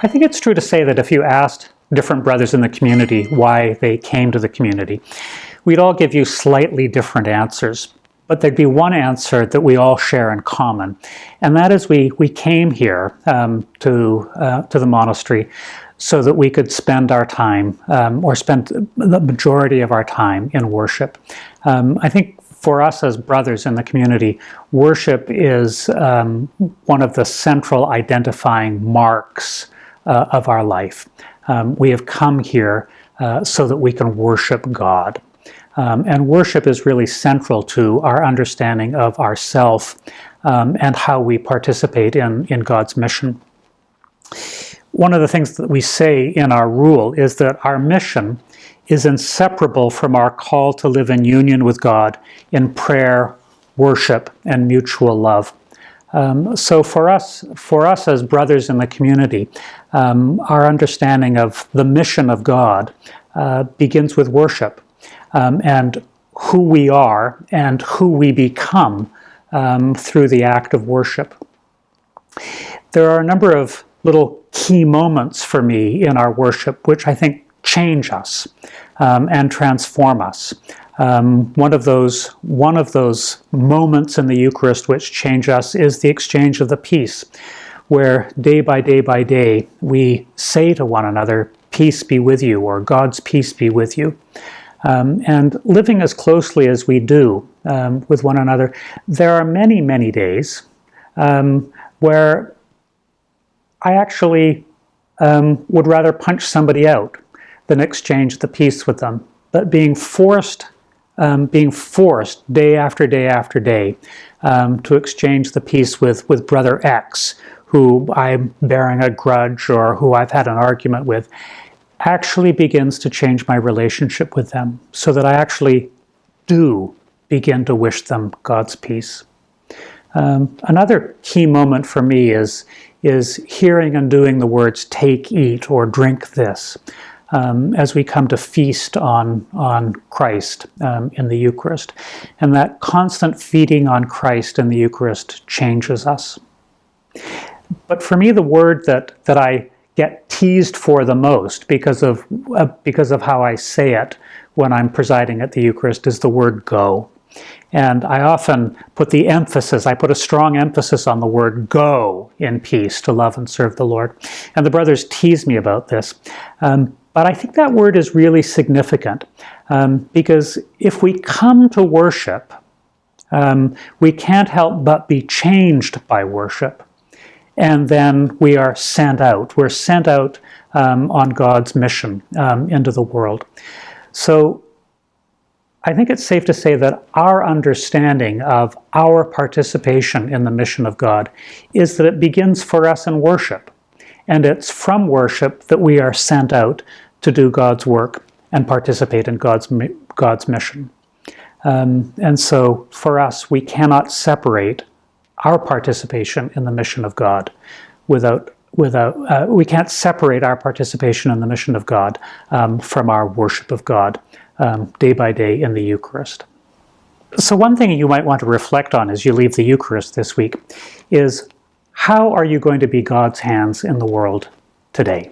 I think it's true to say that if you asked different brothers in the community why they came to the community, we'd all give you slightly different answers. But there'd be one answer that we all share in common, and that is we, we came here um, to, uh, to the monastery so that we could spend our time, um, or spend the majority of our time in worship. Um, I think for us as brothers in the community, worship is um, one of the central identifying marks uh, of our life. Um, we have come here uh, so that we can worship God. Um, and worship is really central to our understanding of ourself um, and how we participate in, in God's mission. One of the things that we say in our rule is that our mission is inseparable from our call to live in union with God in prayer, worship, and mutual love. Um, so for us, for us as brothers in the community, um, our understanding of the mission of God uh, begins with worship um, and who we are and who we become um, through the act of worship. There are a number of little key moments for me in our worship which I think change us um, and transform us. Um, one of those one of those moments in the Eucharist which change us is the exchange of the peace, where day by day by day we say to one another, "Peace be with you," or "God's peace be with you." Um, and living as closely as we do um, with one another, there are many, many days um, where I actually um, would rather punch somebody out than exchange the peace with them. But being forced, um, being forced day after day after day um, to exchange the peace with, with brother X, who I'm bearing a grudge or who I've had an argument with, actually begins to change my relationship with them so that I actually do begin to wish them God's peace. Um, another key moment for me is, is hearing and doing the words take, eat, or drink this um, as we come to feast on, on Christ um, in the Eucharist. And that constant feeding on Christ in the Eucharist changes us. But for me, the word that, that I get teased for the most because of, uh, because of how I say it when I'm presiding at the Eucharist is the word go. And I often put the emphasis, I put a strong emphasis on the word go in peace to love and serve the Lord. And the brothers tease me about this. Um, but I think that word is really significant um, because if we come to worship, um, we can't help but be changed by worship. And then we are sent out. We're sent out um, on God's mission um, into the world. So I think it's safe to say that our understanding of our participation in the mission of God is that it begins for us in worship. And it's from worship that we are sent out to do God's work and participate in God's, God's mission. Um, and so for us, we cannot separate our participation in the mission of God without without uh, we can't separate our participation in the mission of God um, from our worship of God um, day by day in the Eucharist. So one thing you might want to reflect on as you leave the Eucharist this week is how are you going to be God's hands in the world today?